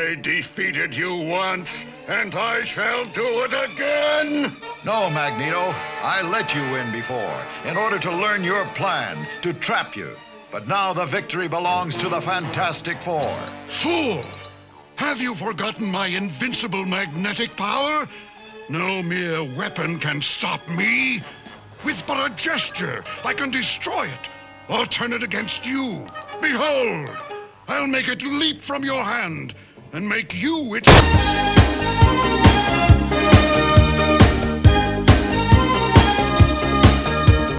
I defeated you once, and I shall do it again! No, Magneto. I let you win before, in order to learn your plan, to trap you. But now the victory belongs to the Fantastic Four. Fool! Have you forgotten my invincible magnetic power? No mere weapon can stop me. With but a gesture, I can destroy it, or turn it against you. Behold! I'll make it leap from your hand, and make you its...